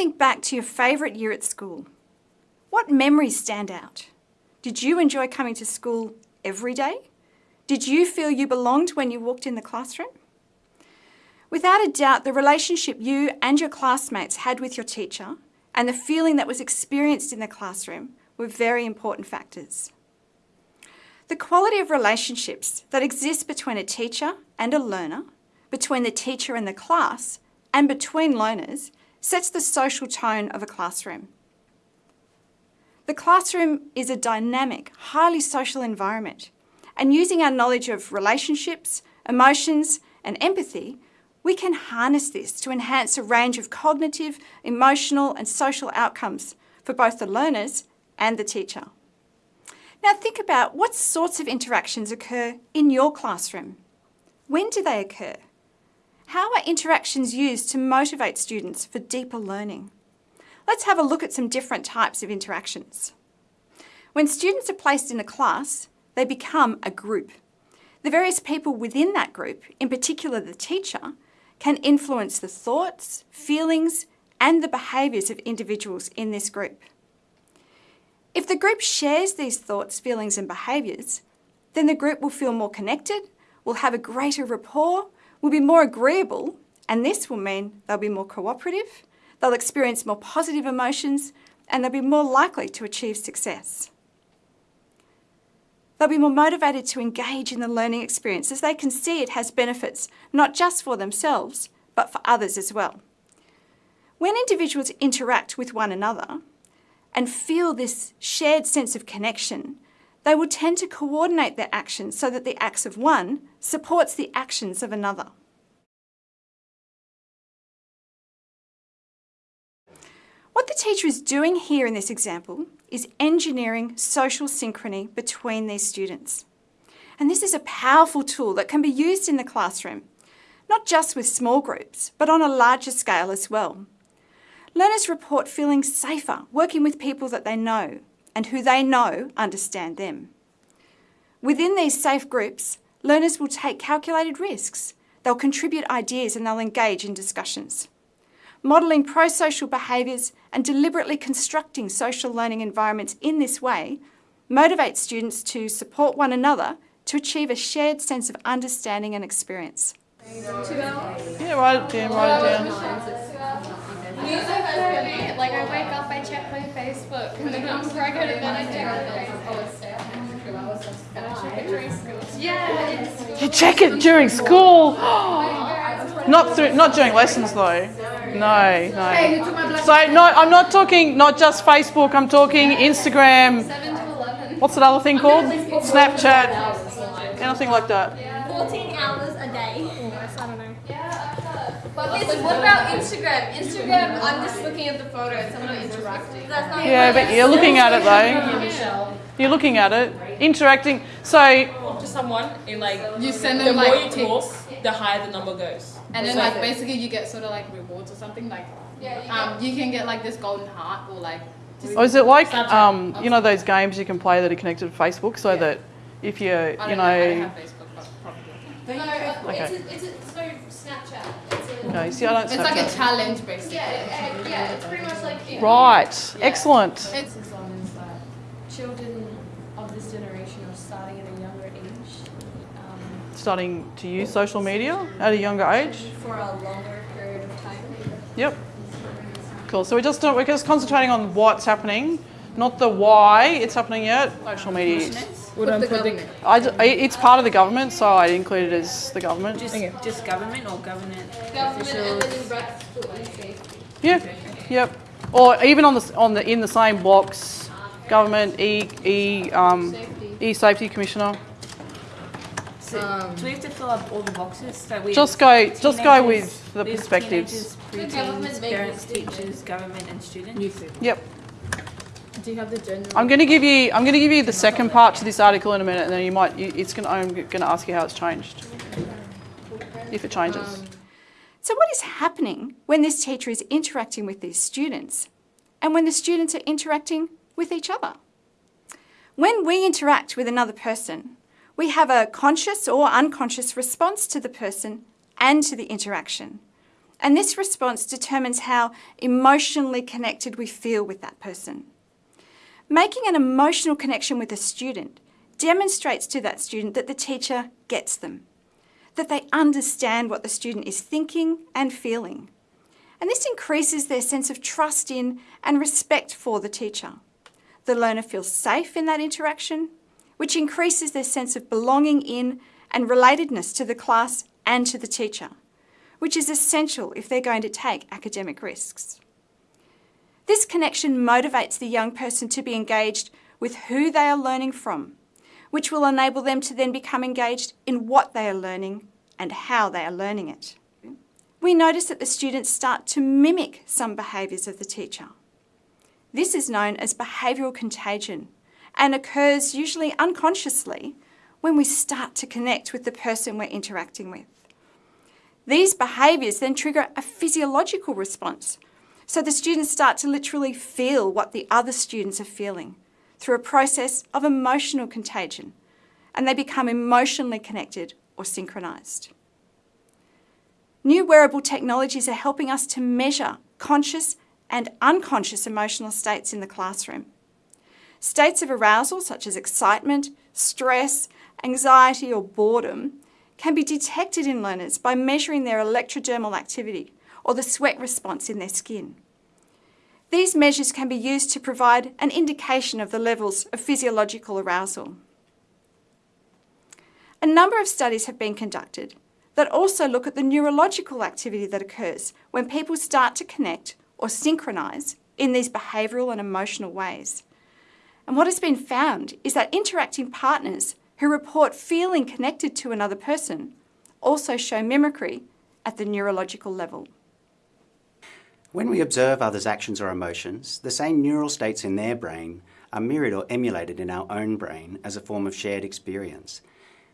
think back to your favourite year at school. What memories stand out? Did you enjoy coming to school every day? Did you feel you belonged when you walked in the classroom? Without a doubt, the relationship you and your classmates had with your teacher and the feeling that was experienced in the classroom were very important factors. The quality of relationships that exist between a teacher and a learner, between the teacher and the class, and between learners sets the social tone of a classroom. The classroom is a dynamic, highly social environment, and using our knowledge of relationships, emotions, and empathy, we can harness this to enhance a range of cognitive, emotional, and social outcomes for both the learners and the teacher. Now think about what sorts of interactions occur in your classroom. When do they occur? How are interactions used to motivate students for deeper learning? Let's have a look at some different types of interactions. When students are placed in a class, they become a group. The various people within that group, in particular the teacher, can influence the thoughts, feelings and the behaviours of individuals in this group. If the group shares these thoughts, feelings and behaviours, then the group will feel more connected, will have a greater rapport, will be more agreeable, and this will mean they'll be more cooperative, they'll experience more positive emotions, and they'll be more likely to achieve success. They'll be more motivated to engage in the learning experience as they can see it has benefits not just for themselves, but for others as well. When individuals interact with one another and feel this shared sense of connection, they will tend to coordinate their actions so that the acts of one supports the actions of another. What the teacher is doing here in this example is engineering social synchrony between these students. And this is a powerful tool that can be used in the classroom, not just with small groups, but on a larger scale as well. Learners report feeling safer working with people that they know and who they know understand them. Within these safe groups, learners will take calculated risks. They'll contribute ideas and they'll engage in discussions. Modelling pro-social behaviours and deliberately constructing social learning environments in this way motivates students to support one another to achieve a shared sense of understanding and experience. Yeah. Like I wake up, I check my Facebook, and then before I go to bed, I check my Facebook. And I check it during school. Yeah. You check it during school. not through, not during lessons though. No, no. So no, I'm not talking not just Facebook. I'm talking Instagram. Seven to eleven. What's that other thing called? Snapchat. Anything like that. 14 hours a day. I don't know. But listen, what about Instagram? Instagram, I'm just looking at the photos, I'm not interacting. That's not Yeah, but you're looking at it though. You're looking at it, interacting. So to someone in like You send them the them more like you tips, talk, the higher the number goes. and then So like basically you get sort of like rewards or something. Like Yeah, you um, you can get like this golden heart or like. Just, Or is it like um, you know those games you can play that are connected to Facebook, so that if you I you don't know. I don't know, have Facebook, but probably. No, uh, Okay. it's, a, it's, a, it's no Snapchat. It's a, okay, see I don't. It's like a challenge basically. yeah, uh, yeah, it's pretty much like. if- Right, excellent. It's as long as that children of this generation are starting at a younger age um, Starting to use social media at a younger age. for a longer period of time. Yep. Cool. So we're just we're just concentrating on what's happening, not the why it's happening yet. Social media. Use. Put the government. I, d- I- it's part of the government, so I include it as the government. Just, just government or government Government and officials? then in brackets put like safety. Yeah. Yep. Or even on the s- on the in the same box, government e e um, e safety commissioner. So, do we have to fill up all the boxes? So we Just go just go with the we have perspectives. Teenagers, government preteens, make parents, mistakes. teachers, government, and students. Yep. Do you have the general? I'm going to give you I'm going to give you the second part to this article in a minute, and then you might you, it's going to, I'm going to ask you how it's changed, if it changes. Um, so what is happening when this teacher is interacting with these students and when the students are interacting with each other? When we interact with another person, we have a conscious or unconscious response to the person and to the interaction. And this response determines how emotionally connected we feel with that person. Making an emotional connection with a student demonstrates to that student that the teacher gets them, that they understand what the student is thinking and feeling. And this increases their sense of trust in and respect for the teacher. The learner feels safe in that interaction, which increases their sense of belonging in and relatedness to the class and to the teacher, which is essential if they're going to take academic risks. This connection motivates the young person to be engaged with who they are learning from, which will enable them to then become engaged in what they are learning and how they are learning it. We notice that the students start to mimic some behaviours of the teacher. This is known as behavioural contagion and occurs usually unconsciously when we start to connect with the person we're interacting with. These behaviours then trigger a physiological response, so the students start to literally feel what the other students are feeling through a process of emotional contagion, and they become emotionally connected or synchronised. New wearable technologies are helping us to measure conscious and unconscious emotional states in the classroom. States of arousal such as excitement, stress, anxiety or boredom can be detected in learners by measuring their electrodermal activity or the sweat response in their skin. These measures can be used to provide an indication of the levels of physiological arousal. A number of studies have been conducted that also look at the neurological activity that occurs when people start to connect or synchronise in these behavioural and emotional ways. And what has been found is that interacting partners who report feeling connected to another person also show mimicry at the neurological level. When we observe others' actions or emotions, the same neural states in their brain are mirrored or emulated in our own brain as a form of shared experience.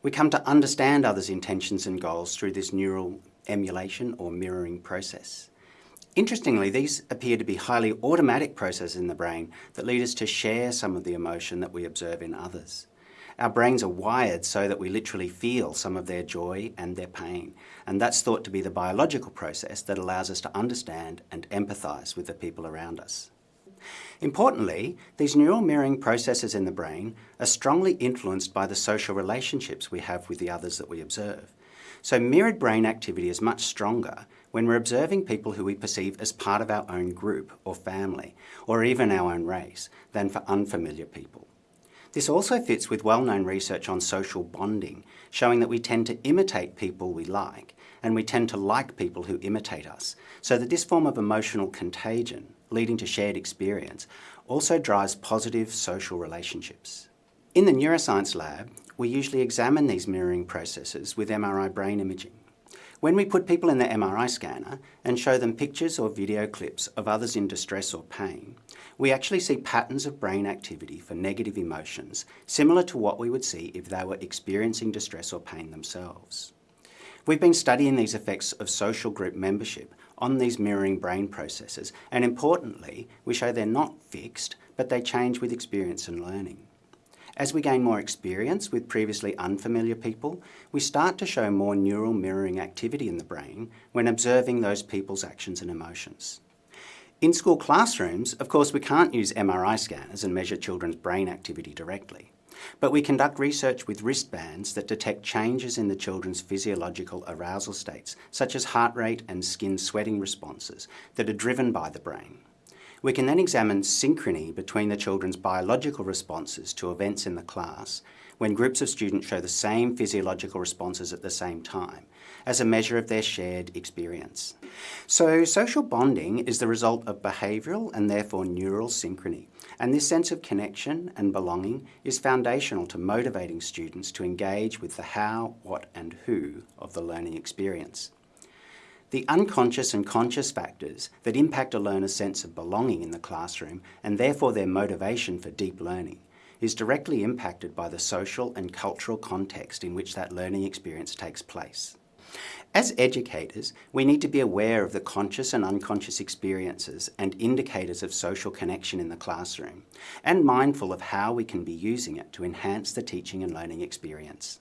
We come to understand others' intentions and goals through this neural emulation or mirroring process. Interestingly, these appear to be highly automatic processes in the brain that lead us to share some of the emotion that we observe in others. Our brains are wired so that we literally feel some of their joy and their pain, and that's thought to be the biological process that allows us to understand and empathise with the people around us. Importantly, these neural mirroring processes in the brain are strongly influenced by the social relationships we have with the others that we observe. So mirrored brain activity is much stronger when we're observing people who we perceive as part of our own group or family, or even our own race, than for unfamiliar people. This also fits with well-known research on social bonding, showing that we tend to imitate people we like, and we tend to like people who imitate us, so that this form of emotional contagion, leading to shared experience, also drives positive social relationships. In the neuroscience lab, we usually examine these mirroring processes with MRI brain imaging. When we put people in the MRI scanner and show them pictures or video clips of others in distress or pain, we actually see patterns of brain activity for negative emotions, similar to what we would see if they were experiencing distress or pain themselves. We've been studying these effects of social group membership on these mirroring brain processes, and importantly, we show they're not fixed, but they change with experience and learning. As we gain more experience with previously unfamiliar people, we start to show more neural mirroring activity in the brain when observing those people's actions and emotions. In school classrooms, of course, we can't use MRI scanners and measure children's brain activity directly. But we conduct research with wristbands that detect changes in the children's physiological arousal states, such as heart rate and skin sweating responses that are driven by the brain. We can then examine synchrony between the children's biological responses to events in the class when groups of students show the same physiological responses at the same time, as a measure of their shared experience. So social bonding is the result of behavioural and therefore neural synchrony, and this sense of connection and belonging is foundational to motivating students to engage with the how, what and who of the learning experience. The unconscious and conscious factors that impact a learner's sense of belonging in the classroom and therefore their motivation for deep learning is directly impacted by the social and cultural context in which that learning experience takes place. As educators, we need to be aware of the conscious and unconscious experiences and indicators of social connection in the classroom, and mindful of how we can be using it to enhance the teaching and learning experience.